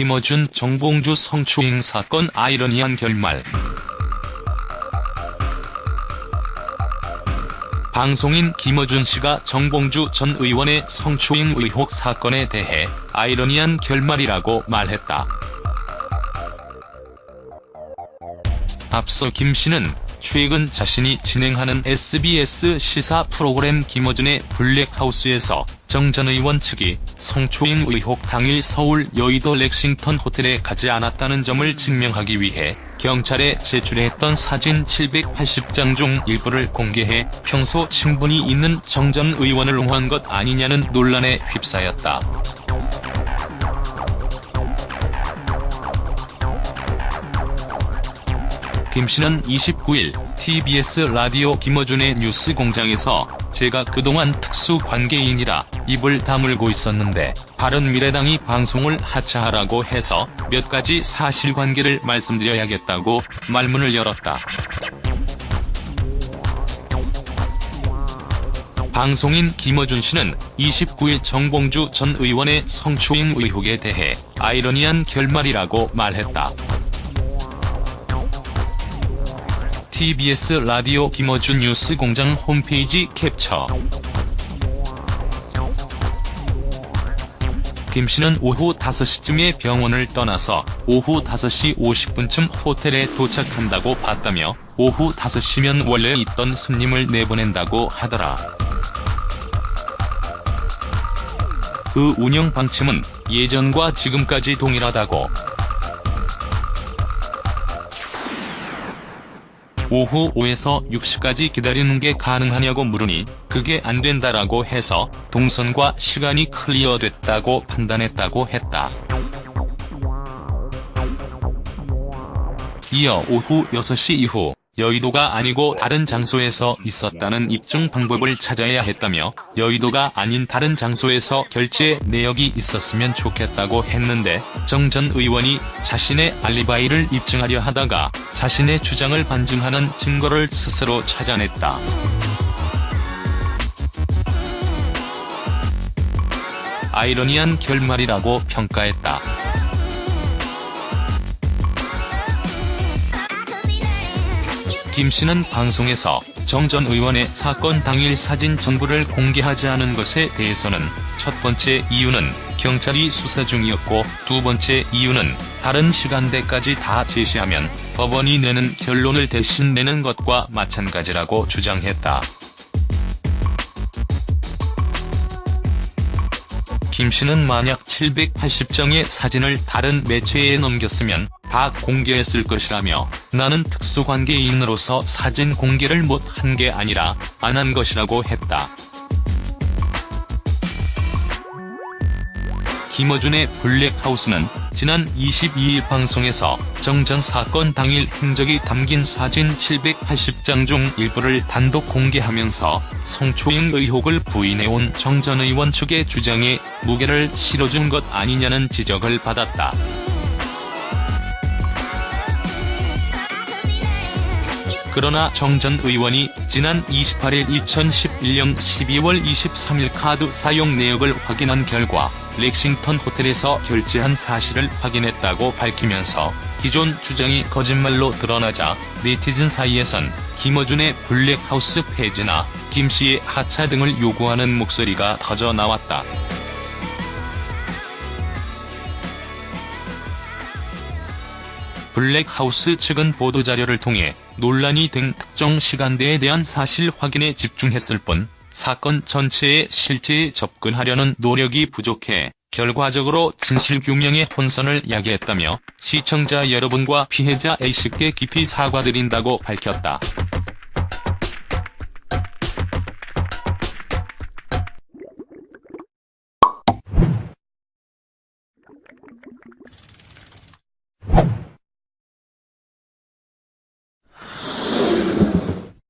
김어준 정봉주 성추행 사건 아이러니한 결말 방송인 김어준 씨가 정봉주 전 의원의 성추행 의혹 사건에 대해 아이러니한 결말이라고 말했다. 앞서 김 씨는 최근 자신이 진행하는 SBS 시사 프로그램 김어준의 블랙하우스에서 정 전 의원 측이 성추행 의혹 당일 서울 여의도 렉싱턴 호텔에 가지 않았다는 점을 증명하기 위해 경찰에 제출했던 사진 780장 중 일부를 공개해 평소 친분이 있는 정 전 의원을 옹호한 것 아니냐는 논란에 휩싸였다. 김 씨는 29일 TBS 라디오 김어준의 뉴스 공장에서 제가 그동안 특수 관계인이라 입을 다물고 있었는데 바른미래당이 방송을 하차하라고 해서 몇 가지 사실관계를 말씀드려야겠다고 말문을 열었다. 방송인 김어준 씨는 29일 정봉주 전 의원의 성추행 의혹에 대해 아이러니한 결말이라고 말했다. TBS 라디오 김어준 뉴스 공장 홈페이지 캡처 김 씨는 오후 5시쯤에 병원을 떠나서 오후 5시 50분쯤 호텔에 도착한다고 봤다며 오후 5시면 원래 있던 손님을 내보낸다고 하더라. 그 운영 방침은 예전과 지금까지 동일하다고 오후 5에서 6시까지 기다리는 게 가능하냐고 물으니 그게 안 된다라고 해서 동선과 시간이 클리어됐다고 판단했다고 했다. 이어 오후 6시 이후 여의도가 아니고 다른 장소에서 있었다는 입증 방법을 찾아야 했다며 여의도가 아닌 다른 장소에서 결제 내역이 있었으면 좋겠다고 했는데 정 전 의원이 자신의 알리바이를 입증하려 하다가 자신의 주장을 반증하는 증거를 스스로 찾아냈다. 아이러니한 결말이라고 평가했다. 김 씨는 방송에서 정 전 의원의 사건 당일 사진 전부를 공개하지 않은 것에 대해서는 첫 번째 이유는 경찰이 수사 중이었고 두 번째 이유는 다른 시간대까지 다 제시하면 법원이 내는 결론을 대신 내는 것과 마찬가지라고 주장했다. 김 씨는 만약 780장의 사진을 다른 매체에 넘겼으면 다 공개했을 것이라며 나는 특수관계인으로서 사진 공개를 못 한 게 아니라 안 한 것이라고 했다. 김어준의 블랙하우스는 지난 22일 방송에서 정 전 사건 당일 행적이 담긴 사진 780장 중 일부를 단독 공개하면서 성추행 의혹을 부인해온 정 전 의원 측의 주장에 무게를 실어준 것 아니냐는 지적을 받았다. 그러나 정 전 의원이 지난 28일 2011년 12월 23일 카드 사용 내역을 확인한 결과 렉싱턴 호텔에서 결제한 사실을 확인했다고 밝히면서 기존 주장이 거짓말로 드러나자 네티즌 사이에선 김어준의 블랙하우스 폐지나 김씨의 하차 등을 요구하는 목소리가 터져 나왔다. 블랙하우스 측은 보도자료를 통해 논란이 된 특정 시간대에 대한 사실 확인에 집중했을 뿐 사건 전체에 실제에 접근하려는 노력이 부족해 결과적으로 진실규명의 혼선을 야기했다며 시청자 여러분과 피해자 A씨께 깊이 사과드린다고 밝혔다.